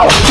Oh!